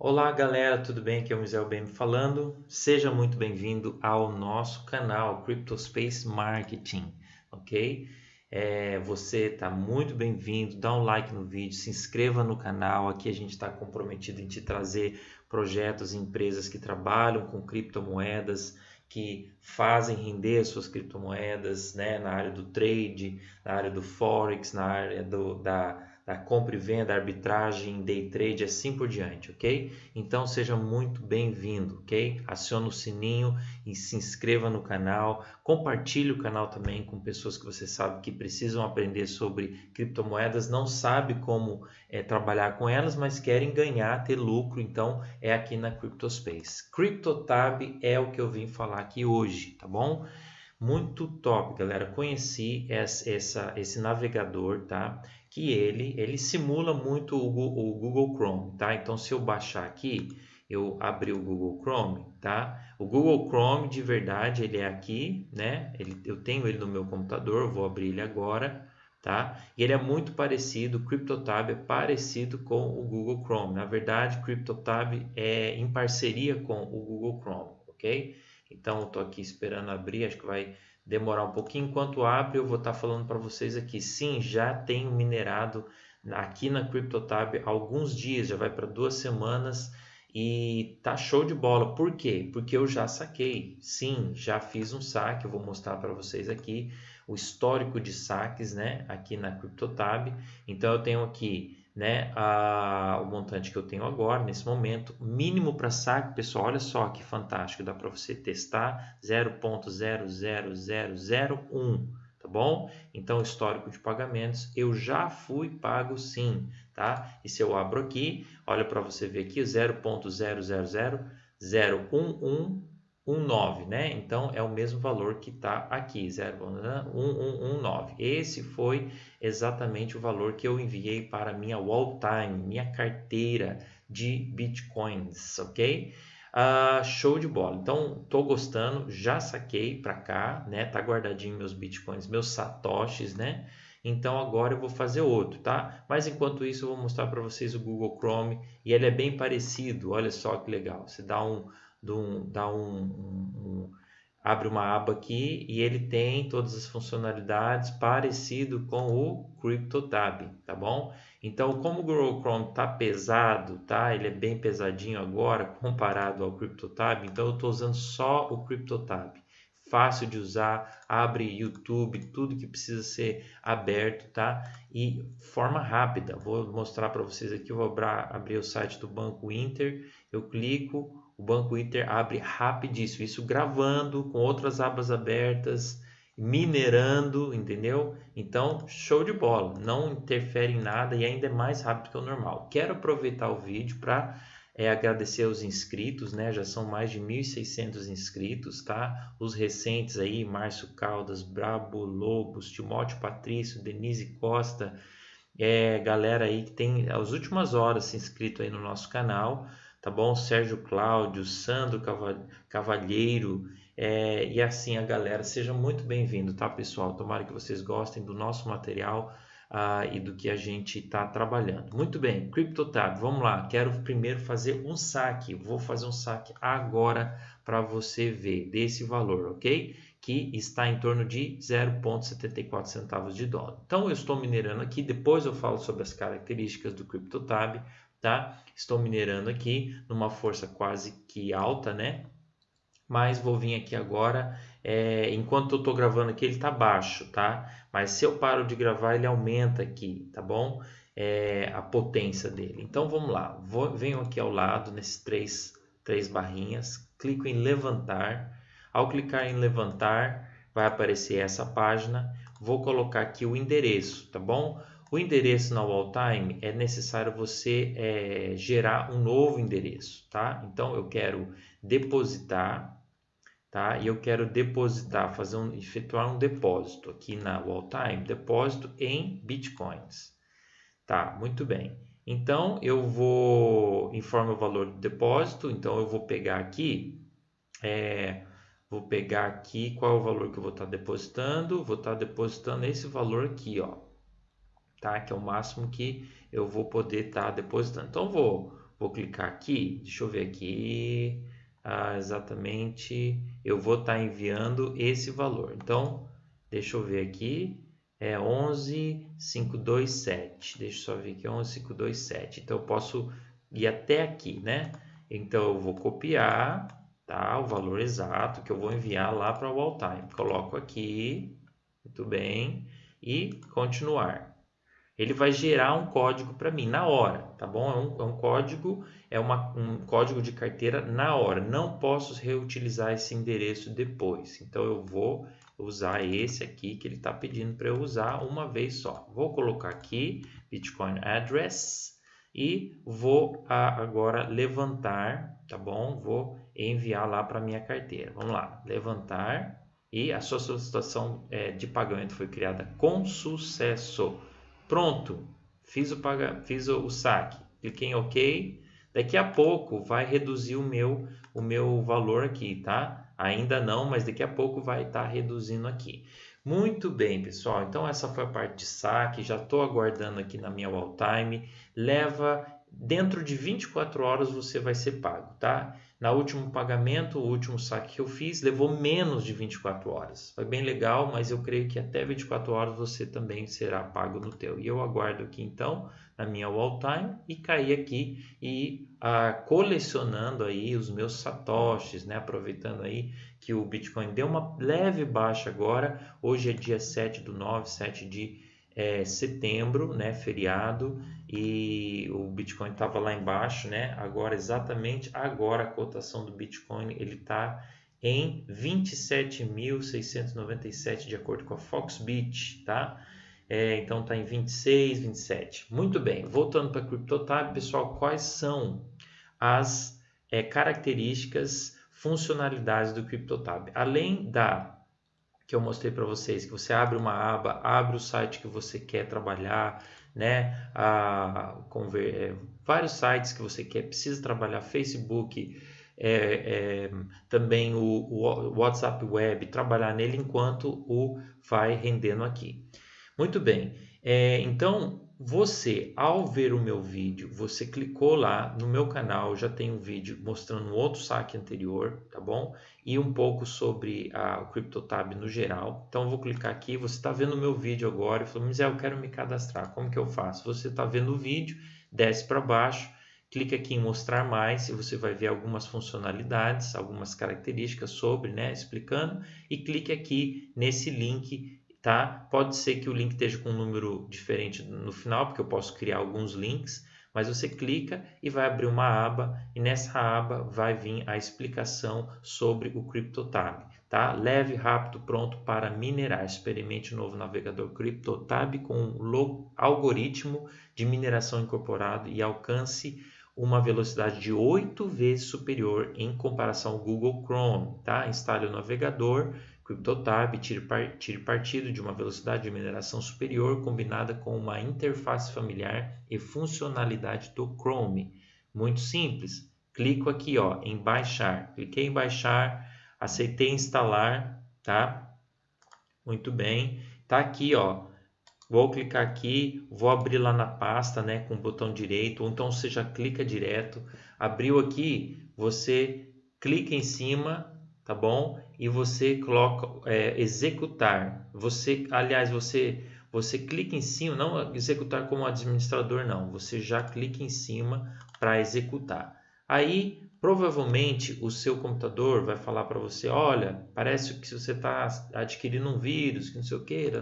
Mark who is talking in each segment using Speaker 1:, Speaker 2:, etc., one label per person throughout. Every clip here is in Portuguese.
Speaker 1: Olá galera, tudo bem? Aqui é o Mizel BM falando. Seja muito bem-vindo ao nosso canal CryptoSpace Marketing, ok? É, você está muito bem-vindo, dá um like no vídeo, se inscreva no canal. Aqui a gente está comprometido em te trazer projetos e empresas que trabalham com criptomoedas, que fazem render as suas criptomoedas né, na área do trade, na área do forex, na área do, da da compra e venda, arbitragem, day trade, assim por diante, ok? Então seja muito bem-vindo, ok? Acione o sininho e se inscreva no canal, compartilhe o canal também com pessoas que você sabe que precisam aprender sobre criptomoedas, não sabe como é, trabalhar com elas, mas querem ganhar, ter lucro, então é aqui na CryptoSpace. CryptoTab é o que eu vim falar aqui hoje, tá bom? Muito top, galera. Conheci essa, essa, esse navegador, tá? Que ele, ele simula muito o, o Google Chrome, tá? Então, se eu baixar aqui, eu abrir o Google Chrome, tá? O Google Chrome, de verdade, ele é aqui, né? Ele, eu tenho ele no meu computador, vou abrir ele agora, tá? E ele é muito parecido, o CryptoTab é parecido com o Google Chrome. Na verdade, CryptoTab é em parceria com o Google Chrome, ok? Então, estou aqui esperando abrir, acho que vai demorar um pouquinho. Enquanto abre, eu vou estar tá falando para vocês aqui. Sim, já tenho minerado aqui na CryptoTab há alguns dias, já vai para duas semanas e tá show de bola. Por quê? Porque eu já saquei. Sim, já fiz um saque, eu vou mostrar para vocês aqui o histórico de saques, né, aqui na CryptoTab. Então eu tenho aqui né, a, o montante que eu tenho agora, nesse momento, mínimo para saque, pessoal, olha só que fantástico, dá para você testar 0.00001, tá bom? Então, histórico de pagamentos, eu já fui pago sim, tá? E se eu abro aqui, olha para você ver aqui, 0.000011 1,9, né? Então é o mesmo valor que está aqui, 0,1119. Esse foi exatamente o valor que eu enviei para minha wall time, minha carteira de bitcoins, ok? Uh, show de bola. Então, tô gostando, já saquei para cá, né? Tá guardadinho meus bitcoins, meus satoshis, né? Então agora eu vou fazer outro, tá? Mas enquanto isso eu vou mostrar para vocês o Google Chrome e ele é bem parecido. Olha só que legal. Você dá um um, dá um, um, um, abre uma aba aqui e ele tem todas as funcionalidades parecido com o CryptoTab, tá bom? Então, como o Google Chrome tá pesado, tá? Ele é bem pesadinho agora comparado ao CryptoTab, então eu estou usando só o CryptoTab. Fácil de usar, abre YouTube, tudo que precisa ser aberto, tá? E forma rápida. Vou mostrar para vocês aqui, vou abrir o site do Banco Inter, eu clico, o Banco Inter abre rapidíssimo, isso gravando com outras abas abertas, minerando, entendeu? Então, show de bola, não interfere em nada e ainda é mais rápido que o normal. Quero aproveitar o vídeo para é, agradecer aos inscritos, né? Já são mais de 1.600 inscritos, tá? Os recentes aí, Márcio Caldas, Brabo Lobos, Timóteo Patrício, Denise Costa, é, galera aí que tem as últimas horas se inscrito aí no nosso canal tá bom? Sérgio Cláudio, Sandro Cavalheiro é, e assim a galera. Seja muito bem-vindo, tá, pessoal? Tomara que vocês gostem do nosso material uh, e do que a gente está trabalhando. Muito bem, CryptoTab, vamos lá. Quero primeiro fazer um saque. Vou fazer um saque agora para você ver desse valor, ok? Que está em torno de 0,74 centavos de dólar. Então, eu estou minerando aqui. Depois eu falo sobre as características do CryptoTab tá? Estou minerando aqui numa força quase que alta, né? Mas vou vir aqui agora, é, enquanto eu estou gravando aqui ele está baixo, tá? Mas se eu paro de gravar ele aumenta aqui, tá bom? É, a potência dele. Então vamos lá, vou, venho aqui ao lado nesses três, três barrinhas, clico em levantar. Ao clicar em levantar, vai aparecer essa página. Vou colocar aqui o endereço, tá bom? O endereço na walltime é necessário você é, gerar um novo endereço, tá? Então eu quero depositar, tá? E eu quero depositar, fazer um, efetuar um depósito aqui na walltime, depósito em bitcoins, tá? Muito bem. Então eu vou informar o valor do depósito, então eu vou pegar aqui, é, vou pegar aqui qual é o valor que eu vou estar depositando, vou estar depositando esse valor aqui, ó tá? Que é o máximo que eu vou poder estar tá depositando. Então, vou, vou clicar aqui, deixa eu ver aqui, ah, exatamente, eu vou estar tá enviando esse valor. Então, deixa eu ver aqui, é 11527, deixa eu só ver aqui, 11527. Então, eu posso ir até aqui, né? Então, eu vou copiar, tá? O valor exato que eu vou enviar lá para o all time. Coloco aqui, muito bem, e continuar. Ele vai gerar um código para mim na hora, tá bom? É um, é um código, é uma, um código de carteira na hora. Não posso reutilizar esse endereço depois. Então eu vou usar esse aqui que ele está pedindo para eu usar uma vez só. Vou colocar aqui Bitcoin Address e vou agora levantar, tá bom? Vou enviar lá para minha carteira. Vamos lá, levantar e a sua solicitação é, de pagamento foi criada com sucesso. Pronto, fiz o, paga, fiz o, o saque, cliquei em OK. Daqui a pouco vai reduzir o meu, o meu valor aqui, tá? Ainda não, mas daqui a pouco vai estar tá reduzindo aqui. Muito bem, pessoal. Então essa foi a parte de saque. Já estou aguardando aqui na minha wall time. Leva dentro de 24 horas você vai ser pago, tá? Na último pagamento, o último saque que eu fiz, levou menos de 24 horas. Foi bem legal, mas eu creio que até 24 horas você também será pago no teu. E eu aguardo aqui então na minha wall time e cair aqui e ah, colecionando aí os meus satoshis, né? Aproveitando aí que o Bitcoin deu uma leve baixa agora. Hoje é dia 7 do 9, 7 de é, setembro, né, feriado, e o Bitcoin estava lá embaixo, né? Agora, exatamente agora, a cotação do Bitcoin ele está em 27.697 de acordo com a Foxbit, tá? É, então está em 26, 27. Muito bem, voltando para a CryptoTab, pessoal, quais são as é, características, funcionalidades do CryptoTab? Além da que eu mostrei para vocês, que você abre uma aba, abre o site que você quer trabalhar, né? A, conver, é, vários sites que você quer, precisa trabalhar, Facebook, é, é, também o, o, WhatsApp Web, trabalhar nele enquanto o vai rendendo aqui. Muito bem, é, então você, ao ver o meu vídeo, você clicou lá no meu canal, já tem um vídeo mostrando um outro saque anterior, tá bom? E um pouco sobre a, CryptoTab no geral. Então, eu vou clicar aqui, você está vendo o meu vídeo agora e falou, mas eu quero me cadastrar, como que eu faço? Você está vendo o vídeo, desce para baixo, clica aqui em mostrar mais e você vai ver algumas funcionalidades, algumas características sobre, né, explicando, e clique aqui nesse link tá? Pode ser que o link esteja com um número diferente no final, porque eu posso criar alguns links, mas você clica e vai abrir uma aba e nessa aba vai vir a explicação sobre o CryptoTab, tá? Leve, rápido, pronto para minerar. Experimente o novo navegador CryptoTab com um algoritmo de mineração incorporado e alcance uma velocidade de 8 vezes superior em comparação ao Google Chrome, tá? Instale o navegador CryptoTab tire, tire partido de uma velocidade de mineração superior combinada com uma interface familiar e funcionalidade do Chrome. Muito simples. Clico aqui ó, em baixar. Cliquei em baixar, aceitei instalar, tá? Muito bem. Tá aqui ó. Vou clicar aqui, vou abrir lá na pasta, né, com o botão direito, ou então você já clica direto. Abriu aqui, você clica em cima, tá bom? E você coloca é, executar. Você, aliás, você você clica em cima, não executar como administrador não, você já clica em cima para executar. Aí provavelmente o seu computador vai falar para você, olha, parece que você está adquirindo um vírus, que não sei o que,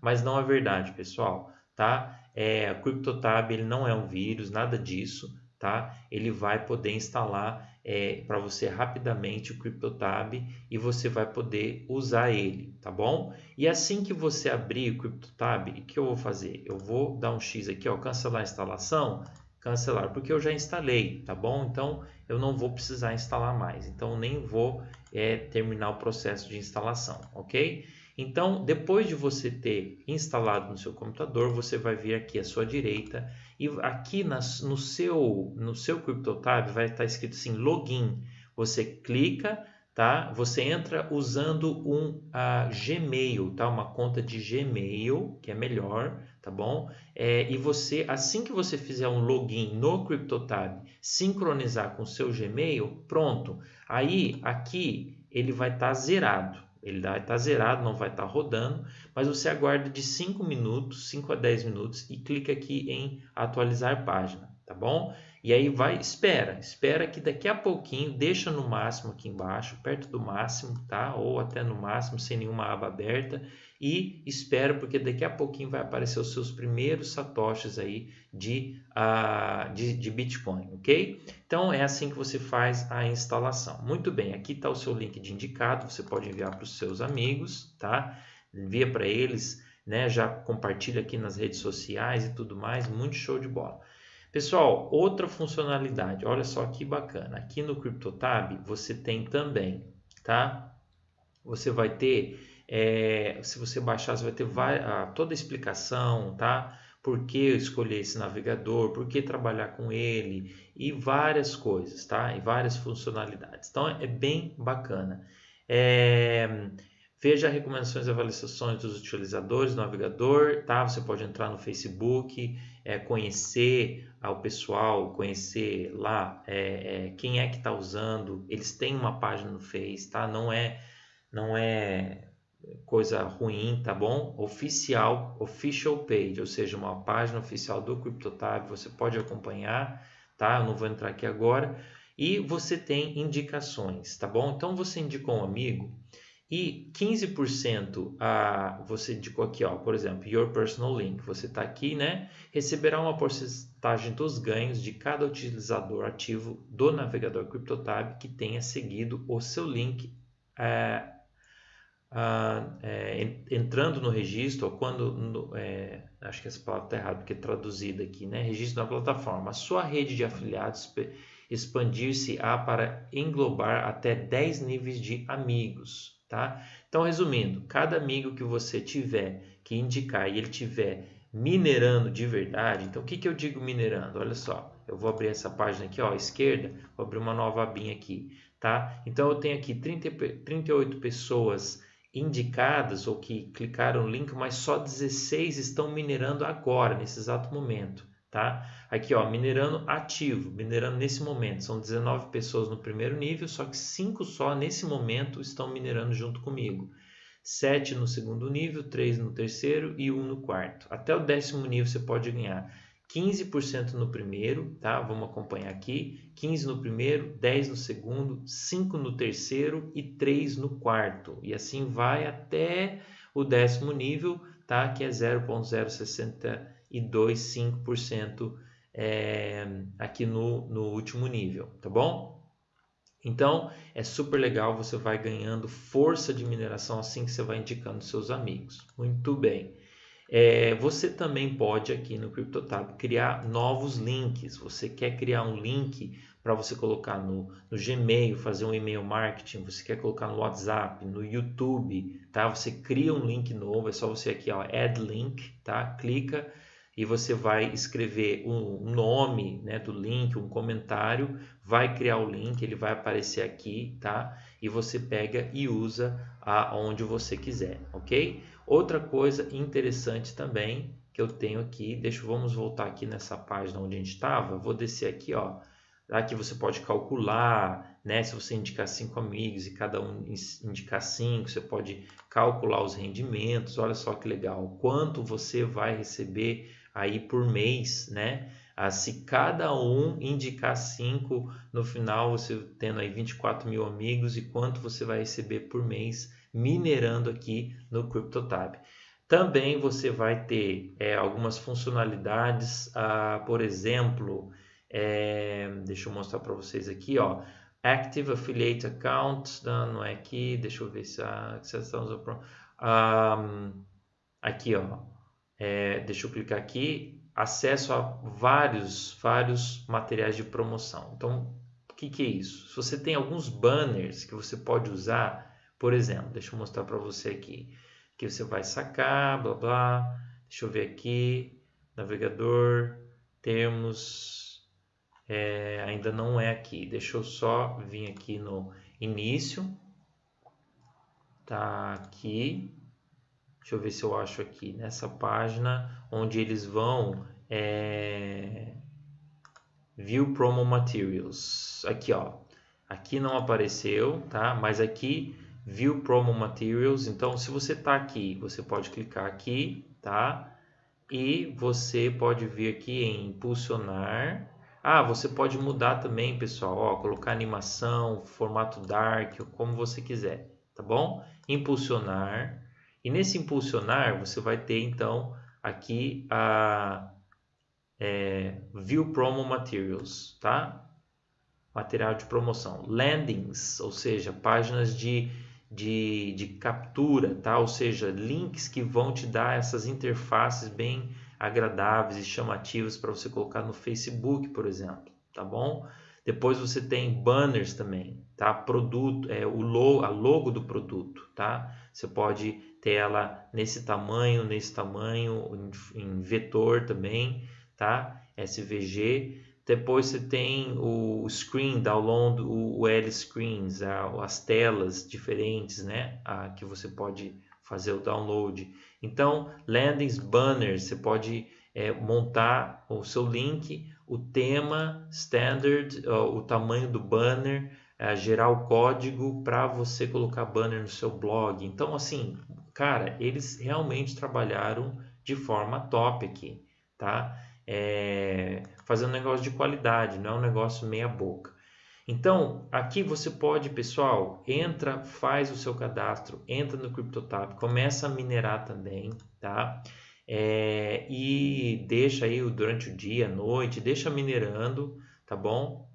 Speaker 1: mas não é verdade, pessoal, tá? É, o CryptoTab ele não é um vírus, nada disso, tá? Ele vai poder instalar é, para você rapidamente o CryptoTab e você vai poder usar ele, tá bom? E assim que você abrir o CryptoTab, o que eu vou fazer? Eu vou dar um X aqui, ó, cancelar a instalação, cancelar, porque eu já instalei, tá bom? Então eu não vou precisar instalar mais, então nem vou é, terminar o processo de instalação, ok? Então, depois de você ter instalado no seu computador, você vai vir aqui à sua direita e aqui nas, no seu no seu CryptoTab vai estar escrito assim login. Você clica, tá? Você entra usando um uh, Gmail, tá? Uma conta de Gmail que é melhor, tá bom? É, e você, assim que você fizer um login no CryptoTab, sincronizar com o seu Gmail, pronto. Aí, aqui, ele vai estar tá zerado. Ele vai estar tá zerado, não vai estar tá rodando, mas você aguarda de 5 minutos, 5 a 10 minutos e clica aqui em atualizar página, tá bom? E aí vai, espera, espera que daqui a pouquinho, deixa no máximo aqui embaixo, perto do máximo, tá? Ou até no máximo, sem nenhuma aba aberta e espera porque daqui a pouquinho vai aparecer os seus primeiros satoshis aí de, uh, de, de, Bitcoin, ok? Então é assim que você faz a instalação. Muito bem, aqui está o seu link de indicado, você pode enviar para os seus amigos, tá? Envia para eles, né? Já compartilha aqui nas redes sociais e tudo mais, muito show de bola. Pessoal, outra funcionalidade, olha só que bacana. Aqui no CryptoTab você tem também, tá? Você vai ter é, se você baixar, você vai ter toda a explicação, tá? Por que escolher esse navegador, por que trabalhar com ele e várias coisas, tá? E várias funcionalidades. Então é bem bacana. É, veja recomendações e avaliações dos utilizadores do navegador, tá? Você pode entrar no Facebook, é, conhecer o pessoal, conhecer lá é, é, quem é que está usando. Eles têm uma página no Face, tá? Não é, não é coisa ruim, tá bom? Oficial, official page, ou seja, uma página oficial do CryptoTab, você pode acompanhar, tá? Eu não vou entrar aqui agora. E você tem indicações, tá bom? Então você indicou um amigo e 15% a, você indicou aqui, ó, por exemplo, your personal link, você está aqui, né? Receberá uma porcentagem dos ganhos de cada utilizador ativo do navegador CryptoTab que tenha seguido o seu link é, ah, é, entrando no registro, ou quando, no, é, acho que essa palavra está errada, porque é traduzida aqui, né? registro na plataforma, a sua rede de afiliados expandir-se-á para englobar até 10 níveis de amigos. Tá? Então, resumindo, cada amigo que você tiver que indicar e ele tiver minerando de verdade, então o que, que eu digo minerando? Olha só, eu vou abrir essa página aqui, ó, à esquerda, vou abrir uma nova abinha aqui, tá? Então eu tenho aqui 30, 38 pessoas indicadas ou que clicaram no link, mas só 16 estão minerando agora, nesse exato momento, tá? Aqui, ó, minerando ativo, minerando nesse momento. São 19 pessoas no primeiro nível, só que 5 só nesse momento estão minerando junto comigo. 7 no segundo nível, 3 no terceiro e 1 no quarto. Até o décimo nível você pode ganhar 15% no primeiro, tá? Vamos acompanhar aqui. 15 no primeiro, 10 no segundo, 5 no terceiro e 3 no quarto. E assim vai até o décimo nível, tá? Que é 0.0625% é, aqui no, no último nível, tá bom? Então, é super legal, você vai ganhando força de mineração assim que você vai indicando seus amigos. Muito bem. É, você também pode aqui no CryptoTab criar novos links. Você quer criar um link para você colocar no, no, Gmail, fazer um e-mail marketing, você quer colocar no WhatsApp, no YouTube, tá? Você cria um link novo, é só você aqui, ó, add link, tá? Clica e você vai escrever um nome, né, do link, um comentário, vai criar o link, ele vai aparecer aqui, tá? E você pega e usa aonde você quiser, ok? Outra coisa interessante também que eu tenho aqui, deixa, vamos voltar aqui nessa página onde a gente estava, vou descer aqui, ó, aqui você pode calcular, né, se você indicar cinco amigos e cada um indicar cinco, você pode calcular os rendimentos, olha só que legal, quanto você vai receber aí por mês, né, ah, se cada um indicar cinco, no final você tendo aí 24 mil amigos e quanto você vai receber por mês minerando aqui no CryptoTab. Também você vai ter é, algumas funcionalidades, ah, por exemplo, é, deixa eu mostrar para vocês aqui, ó, Active Affiliate Account, não, não é aqui, deixa eu ver se a, se um, aqui, ó, é, deixa eu clicar aqui, acesso a vários, vários materiais de promoção. Então, o que, que é isso? Se você tem alguns banners que você pode usar por exemplo, deixa eu mostrar para você aqui. Que você vai sacar, blá blá. Deixa eu ver aqui. Navegador, termos. É, ainda não é aqui. Deixa eu só vir aqui no início. Tá aqui. Deixa eu ver se eu acho aqui nessa página onde eles vão é, View Promo Materials. Aqui, ó. Aqui não apareceu, tá? Mas aqui View Promo Materials. Então, se você tá aqui, você pode clicar aqui, tá? E você pode vir aqui em impulsionar. Ah, você pode mudar também, pessoal, ó, colocar animação, formato dark, como você quiser, tá bom? Impulsionar. E nesse impulsionar, você vai ter então aqui a é, View Promo Materials, tá? Material de promoção. Landings, ou seja, páginas de, de, de captura, tá? Ou seja, links que vão te dar essas interfaces bem agradáveis e chamativas para você colocar no Facebook, por exemplo, tá bom? Depois você tem banners também, tá? Produto, é o logo, a logo do produto, tá? Você pode ter ela nesse tamanho, nesse tamanho, em, em vetor também tá? SVG. Depois você tem o screen, download, o L screens, as telas diferentes, né? Que você pode fazer o download. Então, landings, banners, você pode é, montar o seu link, o tema, standard, o tamanho do banner, é, gerar o código para você colocar banner no seu blog. Então, assim, cara, eles realmente trabalharam de forma top aqui, tá? é, fazendo um negócio de qualidade, não é um negócio meia boca. Então, aqui você pode, pessoal, entra, faz o seu cadastro, entra no CryptoTab, começa a minerar também, tá? É, e deixa aí durante o dia, noite, deixa minerando, tá bom?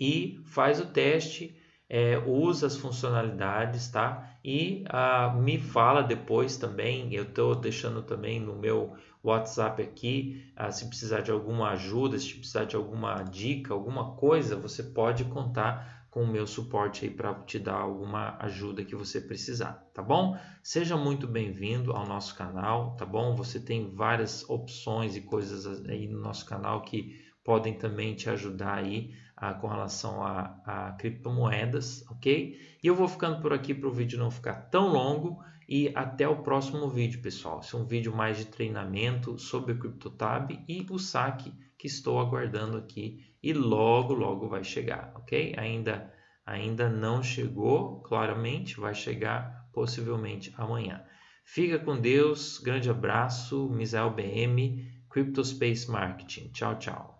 Speaker 1: E faz o teste, é, usa as funcionalidades, tá? E ah, me fala depois também, eu estou deixando também no meu WhatsApp aqui. Ah, se precisar de alguma ajuda, se precisar de alguma dica, alguma coisa, você pode contar com o meu suporte aí para te dar alguma ajuda que você precisar, tá bom? Seja muito bem-vindo ao nosso canal, tá bom? Você tem várias opções e coisas aí no nosso canal que podem também te ajudar aí ah, com relação a, a criptomoedas, ok? E eu vou ficando por aqui para o vídeo não ficar tão longo e até o próximo vídeo, pessoal. Esse é um vídeo mais de treinamento sobre o CryptoTab e o saque que estou aguardando aqui e logo, logo vai chegar, ok? Ainda, ainda não chegou, claramente, vai chegar possivelmente amanhã. Fica com Deus, grande abraço, Misael BM, CryptoSpace Marketing. Tchau, tchau.